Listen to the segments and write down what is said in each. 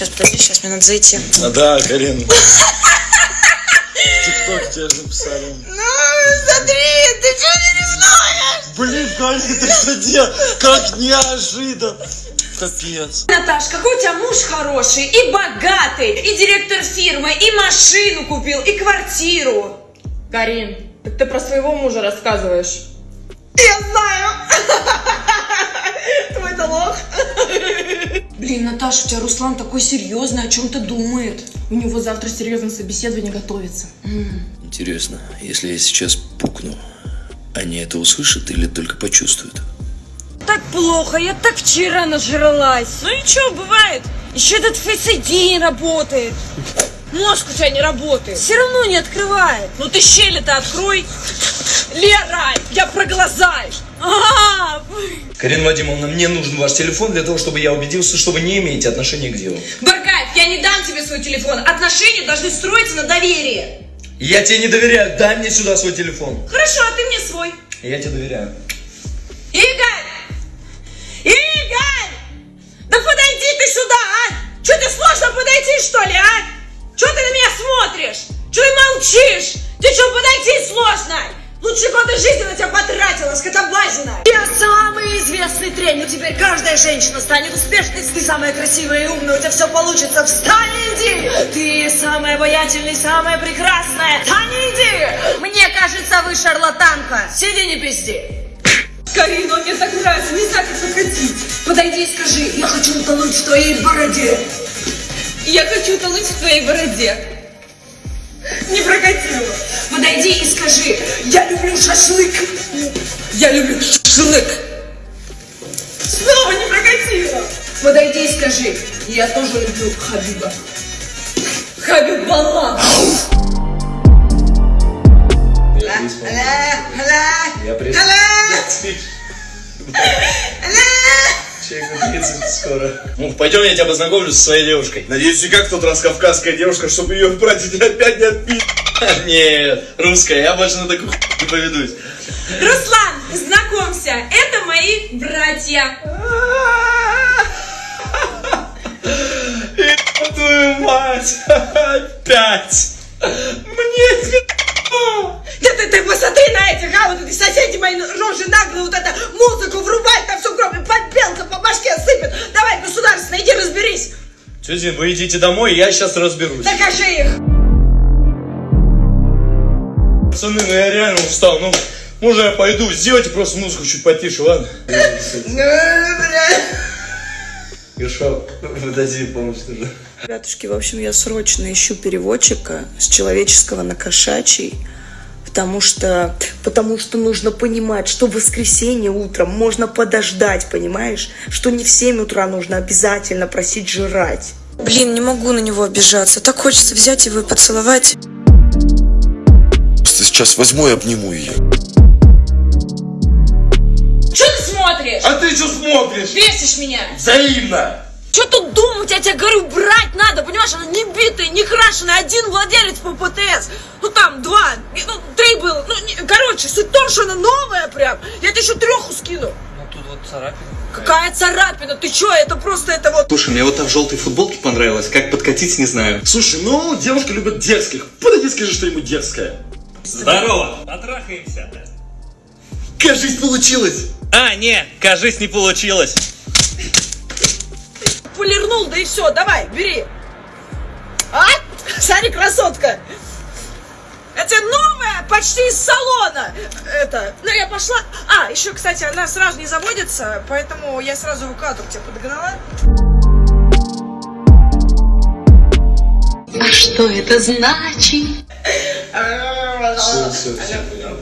Сейчас, подожди, сейчас мне надо зайти. А, да, Карин. ТикТок тебе же написали. Ну, смотри, ты что не ревнуешь? Блин, Карин, ты что делал? Как неожиданно. Капец. Наташ, какой у тебя муж хороший, и богатый, и директор фирмы, и машину купил, и квартиру. Карин, так ты про своего мужа рассказываешь. Я знаю. Твой-то лох. Блин, Наташ, у тебя Руслан такой серьезный, о чем-то думает. У него завтра серьезное собеседование готовится. Интересно, если я сейчас пукну, они это услышат или только почувствуют? Так плохо, я так вчера нажралась. Ну ничего, бывает. Еще этот Face ID не работает. Мозг у тебя не работает. Все равно не открывает. Ну ты щели-то открой. Лера, я про глаза. А, Карина Вадимовна, мне нужен ваш телефон для того, чтобы я убедился, что вы не имеете отношения к делу. Баргаев, я не дам тебе свой телефон. Отношения должны строиться на доверии. Я тебе не доверяю, дай мне сюда свой телефон. Хорошо, а ты мне свой. Я тебе доверяю. Игорь! Игорь! Да подойди ты сюда, а! Че ты сложно подойти, что ли, а? Че ты на меня смотришь? Че ты молчишь? Ты что, подойти сложно? Лучше годы жизни на тебя потратила, скотобазина. Я самый известный тренер. Теперь каждая женщина станет успешной. Ты самая красивая и умная, у тебя все получится. Встань и иди. Ты самая обаятельная, самая прекрасная. Встань и иди. Мне кажется, вы шарлатанка. Сиди не пизди. Карина, мне так нравится, не знаю, как покатить. Подойди и скажи, я хочу утонуть в твоей бороде. Я хочу утонуть в твоей бороде. Не прокатило. Подойди и скажи, я люблю шашлык. Я люблю шашлык. Снова не прокатило. Подойди и скажи, я тоже люблю Хабиба. Хабиб Балла. Я приз... Человеку 30 скоро. Ну, пойдем, я тебя познакомлю со своей девушкой. Надеюсь, не как тот раз кавказская девушка, чтобы ее братья опять не отпить. Нет, русская, я больше на такую не поведусь. Руслан, знакомься, это мои братья. Твою мать! Опять! Мне Да ты, ты посмотри на этих, а, вот эти соседи мои рожи наглые, вот это музыку Тетя, вы идите домой, я сейчас разберусь. Докажи их. Пацаны, ну я реально устал, ну, можно я пойду? Сделайте просто музыку чуть потише, ладно? Хорошо, подожди, помощь нужна. Ребятушки, в общем, я срочно ищу переводчика с человеческого на кошачий, потому что, потому что нужно понимать, что в воскресенье утром можно подождать, понимаешь? Что не в 7 утра нужно обязательно просить жрать. Блин, не могу на него обижаться. Так хочется взять его и поцеловать. Просто сейчас возьму и обниму ее. Что ты смотришь? А ты что смотришь? Бесишь меня. Взаимно! Что тут думать? Я тебе говорю, брать надо, понимаешь? Она не битая, не крашеная, один владелец по ПТС. Ну там два, ну три было. Ну, не- короче, суть в том, что она новая прям. Я тебе еще треху скину. Тут вот царапина. Какая царапина? Ты что? Это просто это вот... Слушай, мне вот та в желтой футболке понравилась. Как подкатить, не знаю. Слушай, ну, девушка любит дерзких. Подойди, скажи что-нибудь дерзкое. Здорово! Потрахаемся. Кажись, получилось! А, не, кажись, не получилось. Полирнул, да и все, давай, бери. А? Смотри, красотка. Это новая, почти из салона. Это, ну я пошла. А, еще, кстати, она сразу не заводится, поэтому я сразу эвакуатор тебя подогнала. А что это значит?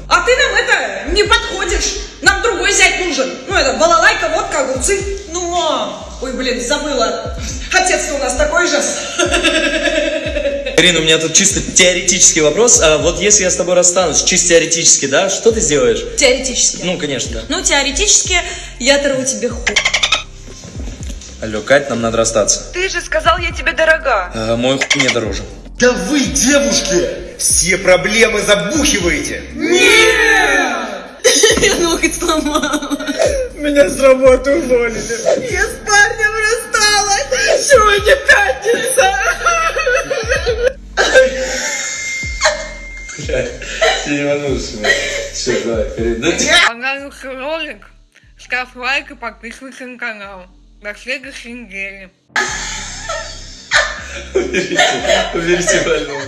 А ты нам это не подходишь. Нам другой зять нужен. Ну это балалайка, водка, огурцы. Ну, мам. Ой, блин, забыла. Отец-то у нас такой же. Карина, у меня тут чисто теоретический вопрос. А вот если я с тобой расстанусь, чисто теоретически, да, что ты сделаешь? Теоретически. Ну, конечно, да. Ну, теоретически я оторву тебе хуй. Алло, Кать, нам надо расстаться. Ты же сказал, я тебе дорога. А, мой хуй мне дороже. Да вы, девушки, все проблемы забухиваете. Я ноготь сломала. Меня с работы уволили. Я с парнем рассталась. Сегодня пятница. Все, давай, вперед. Понравился ролик? Ставь лайк и подписывайся на канал. До следующей недели. Уберите, уберите больного.